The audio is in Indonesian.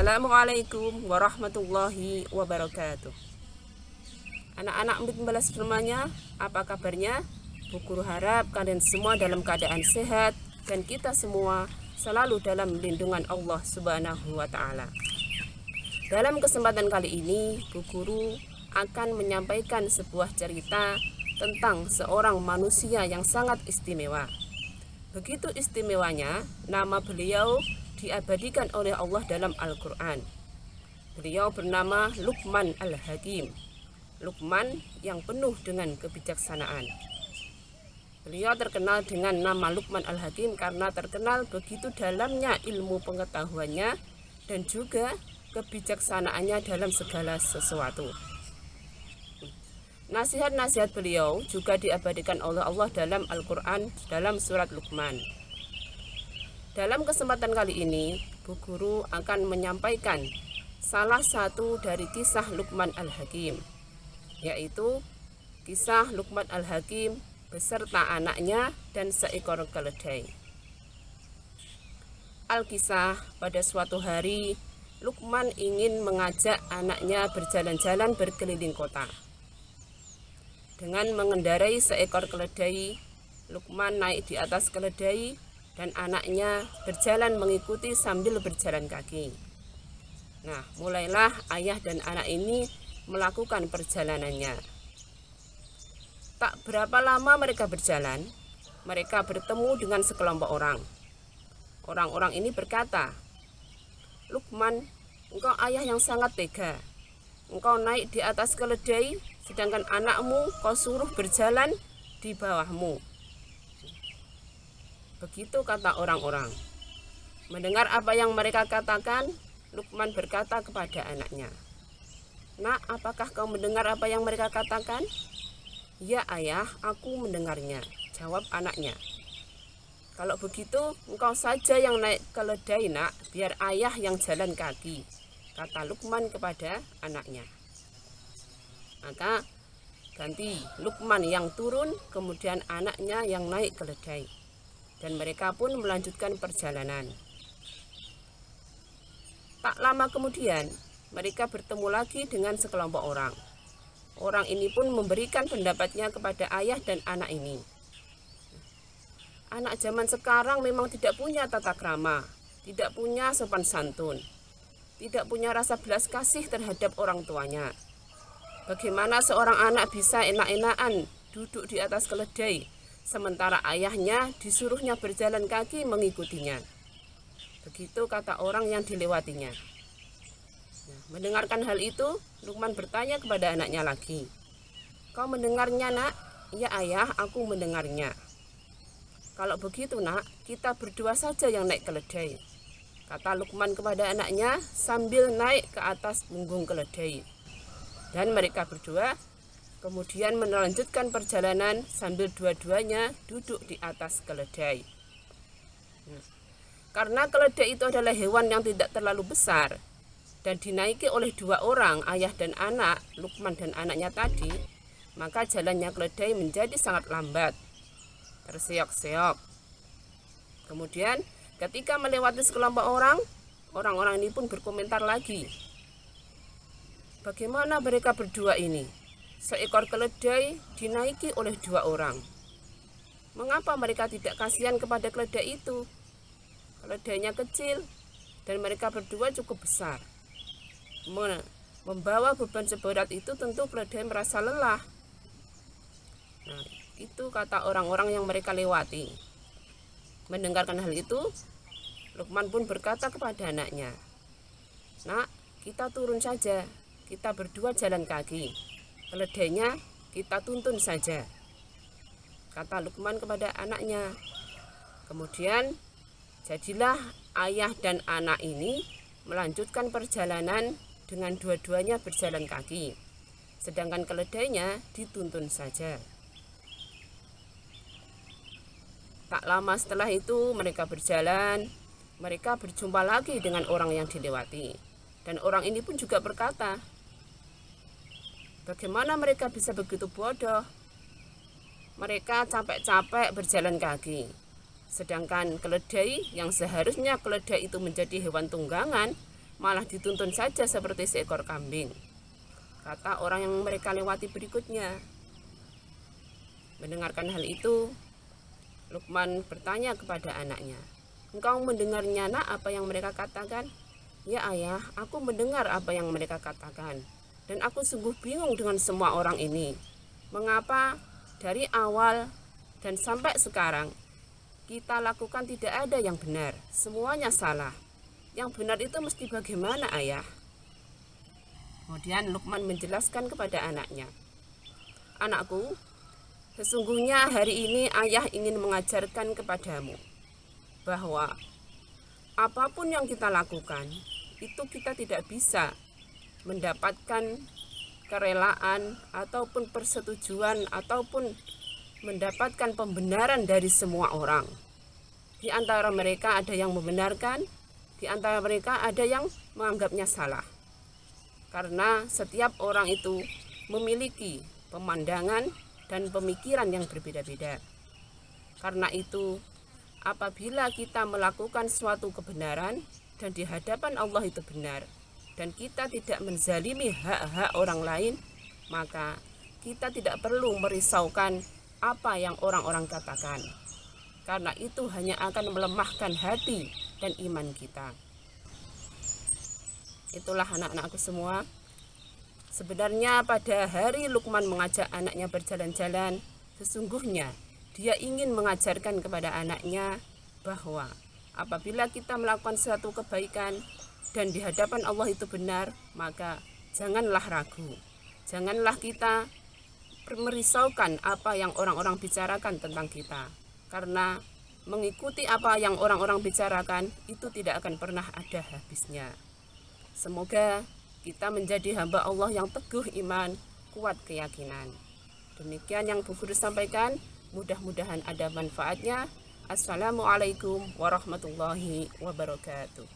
Assalamualaikum warahmatullahi wabarakatuh. Anak-anak membalas firmanya Apa kabarnya? Guru harap kalian semua dalam keadaan sehat Dan kita semua selalu dalam lindungan Allah subhanahu wa ta'ala. Dalam kesempatan kali ini Bu Guru akan menyampaikan sebuah cerita Tentang seorang manusia yang sangat istimewa. Begitu istimewanya nama beliau diabadikan oleh Allah dalam Al-Quran. Beliau bernama Luqman Al-Hakim. Luqman yang penuh dengan kebijaksanaan. Beliau terkenal dengan nama Luqman Al-Hakim karena terkenal begitu dalamnya ilmu pengetahuannya dan juga kebijaksanaannya dalam segala sesuatu. Nasihat-nasihat beliau juga diabadikan oleh Allah dalam Al-Quran dalam surat Luqman. Dalam kesempatan kali ini, Bu Guru akan menyampaikan salah satu dari kisah Luqman Al-Hakim, yaitu kisah Luqman Al-Hakim beserta anaknya dan seekor keledai. Al-Kisah pada suatu hari, Luqman ingin mengajak anaknya berjalan-jalan berkeliling kota. Dengan mengendarai seekor keledai, Luqman naik di atas keledai dan anaknya berjalan mengikuti sambil berjalan kaki. Nah, mulailah ayah dan anak ini melakukan perjalanannya. Tak berapa lama mereka berjalan, mereka bertemu dengan sekelompok orang. Orang-orang ini berkata, Lukman, engkau ayah yang sangat tega. Engkau naik di atas keledai, sedangkan anakmu kau suruh berjalan di bawahmu. Begitu kata orang-orang. Mendengar apa yang mereka katakan, Lukman berkata kepada anaknya, Nak, apakah kau mendengar apa yang mereka katakan? Ya ayah, aku mendengarnya, jawab anaknya. Kalau begitu, engkau saja yang naik keledai nak, biar ayah yang jalan kaki, kata Lukman kepada anaknya. Maka ganti Lukman yang turun, kemudian anaknya yang naik keledai dan mereka pun melanjutkan perjalanan. Tak lama kemudian, mereka bertemu lagi dengan sekelompok orang. Orang ini pun memberikan pendapatnya kepada ayah dan anak ini. Anak zaman sekarang memang tidak punya tata krama, tidak punya sopan santun, tidak punya rasa belas kasih terhadap orang tuanya. Bagaimana seorang anak bisa enak-enakan duduk di atas keledai sementara ayahnya disuruhnya berjalan kaki mengikutinya. Begitu kata orang yang dilewatinya. Nah, mendengarkan hal itu, Lukman bertanya kepada anaknya lagi. Kau mendengarnya nak? Ya ayah, aku mendengarnya. Kalau begitu nak, kita berdua saja yang naik keledai. Kata Lukman kepada anaknya sambil naik ke atas punggung keledai. Dan mereka berdua kemudian melanjutkan perjalanan sambil dua-duanya duduk di atas keledai. Nah, karena keledai itu adalah hewan yang tidak terlalu besar dan dinaiki oleh dua orang, ayah dan anak, Lukman dan anaknya tadi, maka jalannya keledai menjadi sangat lambat, terseok-seok. Kemudian ketika melewati sekelompok orang, orang-orang ini pun berkomentar lagi. Bagaimana mereka berdua ini? Seekor keledai dinaiki oleh dua orang. Mengapa mereka tidak kasihan kepada keledai itu? Keledainya kecil dan mereka berdua cukup besar. Membawa beban seberat itu tentu keledai merasa lelah. Nah, itu kata orang-orang yang mereka lewati. Mendengarkan hal itu, Lukman pun berkata kepada anaknya, Nak, kita turun saja, kita berdua jalan kaki keledainya kita tuntun saja. Kata Lukman kepada anaknya. Kemudian jadilah ayah dan anak ini melanjutkan perjalanan dengan dua-duanya berjalan kaki. Sedangkan keledainya dituntun saja. Tak lama setelah itu mereka berjalan. Mereka berjumpa lagi dengan orang yang dilewati. Dan orang ini pun juga berkata Bagaimana mereka bisa begitu bodoh? Mereka capek-capek berjalan kaki. Sedangkan keledai yang seharusnya keledai itu menjadi hewan tunggangan malah dituntun saja seperti seekor kambing. Kata orang yang mereka lewati berikutnya. Mendengarkan hal itu, Lukman bertanya kepada anaknya, Engkau mendengarnya nak apa yang mereka katakan? Ya ayah, aku mendengar apa yang mereka katakan. Dan aku sungguh bingung dengan semua orang ini. Mengapa dari awal dan sampai sekarang kita lakukan tidak ada yang benar, semuanya salah. Yang benar itu mesti bagaimana ayah? Kemudian Lukman menjelaskan kepada anaknya, Anakku, Sesungguhnya hari ini ayah ingin mengajarkan kepadamu bahwa apa pun yang kita lakukan itu kita tidak bisa mendapatkan kerelaan ataupun persetujuan ataupun mendapatkan pembenaran dari semua orang. Di antara mereka ada yang membenarkan, di antara mereka ada yang menganggapnya salah. Karena setiap orang itu memiliki pemandangan dan pemikiran yang berbeda-beda. Karena itu, apabila kita melakukan suatu kebenaran dan di hadapan Allah itu benar, dan kita tidak menzalimi hak-hak orang lain, maka kita tidak perlu merisaukan apa yang orang-orang katakan. Karena itu hanya akan melemahkan hati dan iman kita. Itulah anak-anakku semua. Sebenarnya pada hari Lukman mengajak anaknya berjalan-jalan, sesungguhnya dia ingin mengajarkan kepada anaknya bahwa apabila kita melakukan suatu kebaikan dan di hadapan Allah itu benar, maka janganlah ragu. Janganlah kita merisaukan apa yang orang-orang bicarakan tentang kita. Karena mengikuti apa yang orang-orang bicarakan itu tidak akan pernah ada habisnya. Semoga kita menjadi hamba Allah yang teguh iman, kuat keyakinan. Demikian yang Bu Guru sampaikan, mudah-mudahan ada manfaatnya. Assalamualaikum warahmatullahi wabarakatuh.